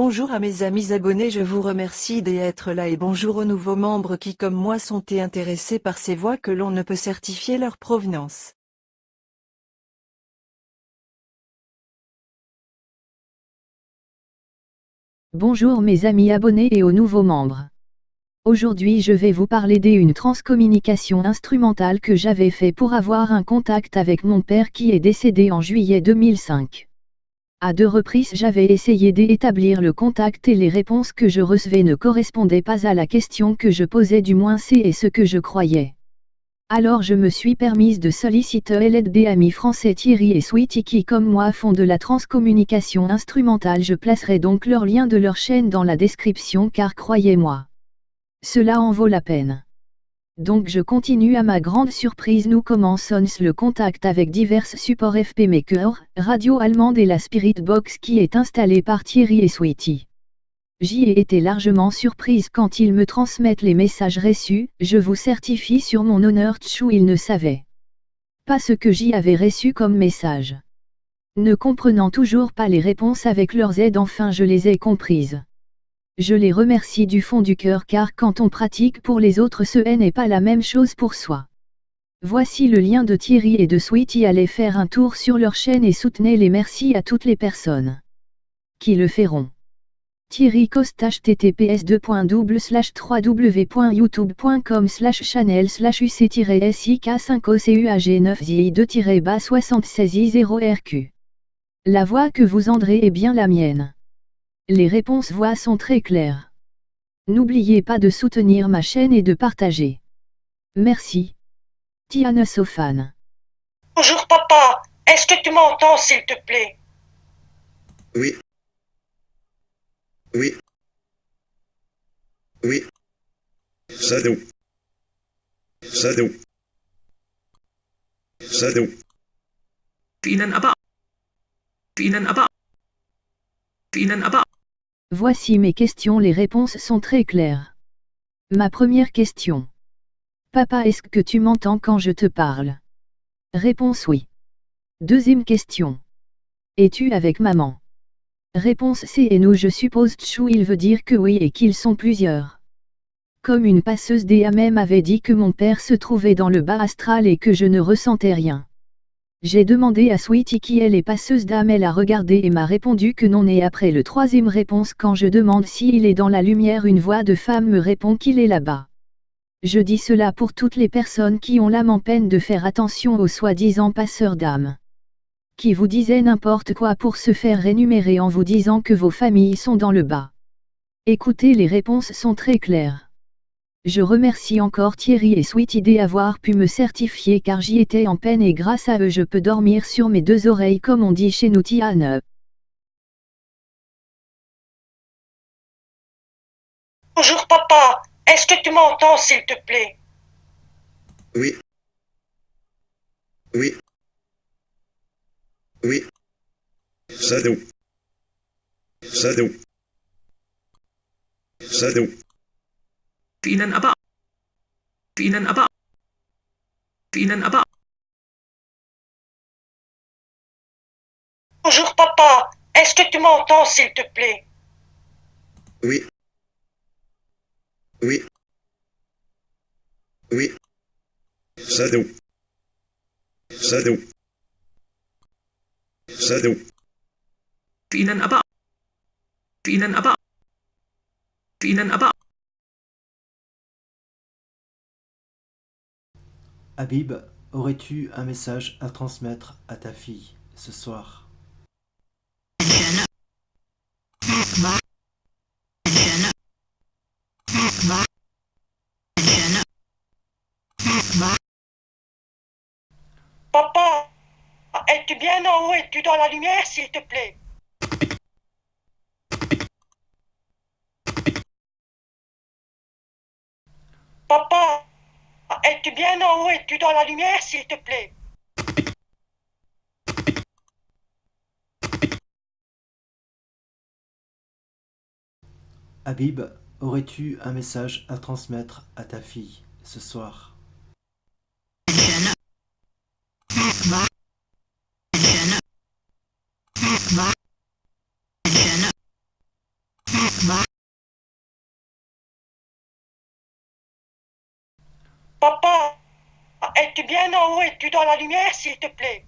Bonjour à mes amis abonnés je vous remercie d'être là et bonjour aux nouveaux membres qui comme moi sont intéressés par ces voix que l'on ne peut certifier leur provenance. Bonjour mes amis abonnés et aux nouveaux membres. Aujourd'hui je vais vous parler d'une transcommunication instrumentale que j'avais fait pour avoir un contact avec mon père qui est décédé en juillet 2005. À deux reprises j'avais essayé d'établir le contact et les réponses que je recevais ne correspondaient pas à la question que je posais du moins c'est ce que je croyais. Alors je me suis permise de solliciter l'aide des amis français Thierry et Sweetie qui comme moi font de la transcommunication instrumentale je placerai donc leur lien de leur chaîne dans la description car croyez-moi. Cela en vaut la peine. Donc je continue à ma grande surprise nous commençons le contact avec divers supports FP Maker, radio allemande et la Spirit Box qui est installée par Thierry et Sweetie. J'y ai été largement surprise quand ils me transmettent les messages reçus, je vous certifie sur mon honneur tchou ils ne savaient pas ce que j'y avais reçu comme message. Ne comprenant toujours pas les réponses avec leurs aides enfin je les ai comprises. Je les remercie du fond du cœur car quand on pratique pour les autres ce n'est pas la même chose pour soi. Voici le lien de Thierry et de Sweetie allez faire un tour sur leur chaîne et soutenez les merci à toutes les personnes qui le feront. Thierry Coste https 3w.youtube.com slash channel slash uc-sik 5 ocuag 9 zi 2 76 i 0 rq La voix que vous andrez est bien la mienne. Les réponses voix sont très claires. N'oubliez pas de soutenir ma chaîne et de partager. Merci. Tiana Sofan. Bonjour papa, est-ce que tu m'entends s'il te plaît? Oui. Oui. Oui. Sadou. Sadou. Sadou. Ihnen aber. Ihnen aber. Ihnen aber. Voici mes questions les réponses sont très claires. Ma première question. Papa est-ce que tu m'entends quand je te parle? Réponse oui. Deuxième question. Es-tu avec maman? Réponse C et nous je suppose Tchou il veut dire que oui et qu'ils sont plusieurs. Comme une passeuse même avait dit que mon père se trouvait dans le bas astral et que je ne ressentais rien. J'ai demandé à Sweetie qui est les passeuse d'âme elle a regardé et m'a répondu que non et après le troisième réponse quand je demande s'il est dans la lumière une voix de femme me répond qu'il est là-bas. Je dis cela pour toutes les personnes qui ont l'âme en peine de faire attention aux soi-disant passeurs d'âme. Qui vous disaient n'importe quoi pour se faire rémunérer en vous disant que vos familles sont dans le bas. Écoutez les réponses sont très claires. Je remercie encore Thierry et Sweetie d'avoir pu me certifier car j'y étais en peine et grâce à eux je peux dormir sur mes deux oreilles comme on dit chez nous Tiane. Bonjour papa, est-ce que tu m'entends s'il te plaît? Oui. Oui. Oui. Sadou. Sadou. Sadou. Ihnen aber. Ihnen aber. Ihnen aber. Bonjour papa, est-ce que tu m'entends s'il te plaît? Oui. Oui. Oui. Sadou. Sadou. Sadou. Ihnen aber. Ihnen aber. Ihnen aber. Habib, aurais-tu un message à transmettre à ta fille ce soir? Papa, es-tu bien en haut Es-tu dans la lumière s'il te plaît? Papa, es-tu bien en haut Es-tu dans la lumière s'il te plaît. Habib, aurais-tu un message à transmettre à ta fille ce soir? Papa, es-tu bien en haut? Es-tu dans la lumière, s'il te plaît?